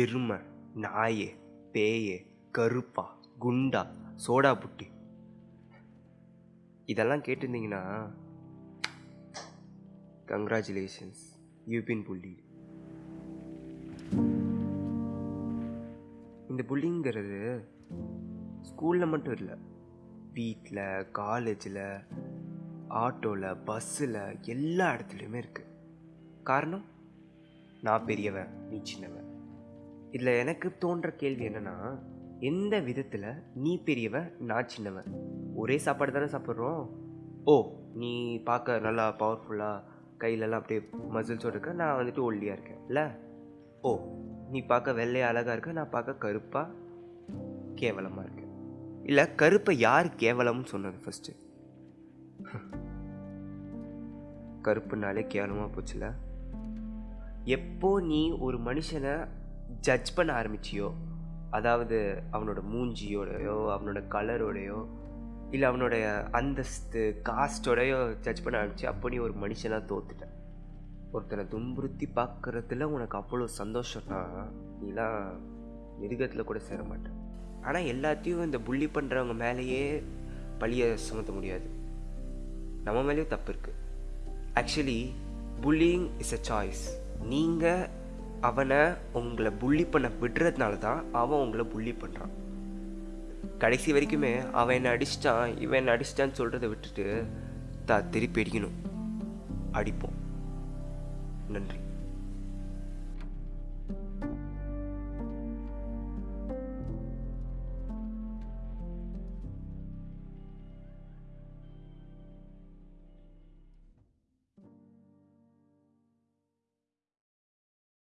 எருமை நாயே பேயே கருப்பா குண்டா சோடா புட்டி. இதெல்லாம் கேட்டிருந்தீங்கன்னா கங்க்ராச்சுலேஷன்ஸ் யூபின் புள்ளி. இந்த புள்ளிங்கிறது ஸ்கூலில் மட்டும் இல்லை வீட்டில் காலேஜில் ஆட்டோவில் பஸ்ஸில் எல்லா இடத்துலையுமே இருக்குது காரணம் நான் பெரியவன் நீ சின்னவன். இதில் எனக்கு தோன்ற கேள்வி என்னென்னா எந்த விதத்தில் நீ பெரியவன் நான் சின்னவன் ஒரே சாப்பாடு தானே சாப்பிட்றோம். ஓ நீ பார்க்க நல்லா பவர்ஃபுல்லாக கையிலலாம் அப்படியே மசில்ஸோடு இருக்க நான் வந்துட்டு ஒல்லியாக இருக்கேன் இல்லை? ஓ நீ பார்க்க வெள்ளையாக அழகாக இருக்க நான் பார்க்க கருப்பாக கேவலமாக இருக்கேன். இல்லை கருப்பை யார் கேவலம்னு சொன்னது ஃபஸ்ட்டு கருப்புனாலே கேவலமாக போச்சுல? எப்போ நீ ஒரு மனுஷனை ஜட்ஜ் பண்ண ஆரம்பிச்சியோ அதாவது அவனோட மூஞ்சியோடையோ அவனோட கலரோடையோ இல்லை அவனுடைய அந்தஸ்து காஸ்டோடையோ ஜட்ஜ் பண்ண ஆரம்பிச்சு அப்போ நீ ஒரு மனுஷனாக தோத்துட்ட. ஒருத்தனை துன்புறுத்தி பார்க்குறதுல உனக்கு அவ்வளோ சந்தோஷம்னா நீலாம் மிருகத்தில் கூட சேர மாட்டேன் ஆனால் எல்லாத்தையும் இந்த புள்ளி பண்ணுறவங்க மேலேயே பழியை சுமத்த முடியாது. நம்ம மேலேயும் தப்பு இருக்குது actually bullying is a choice நீங்கள் அவனை உங்களை புள்ளி பண்ண விடுறதுனால தான் அவன் உங்களை புள்ளி பண்ணுறான் கடைசி வரைக்குமே அவன் என்னை அடிச்சிட்டான் இவன் என்னை அடிச்சிட்டான்னு சொல்கிறத விட்டுட்டு தா திருப்பி அடிக்கணும். அடிப்போம். நன்றி.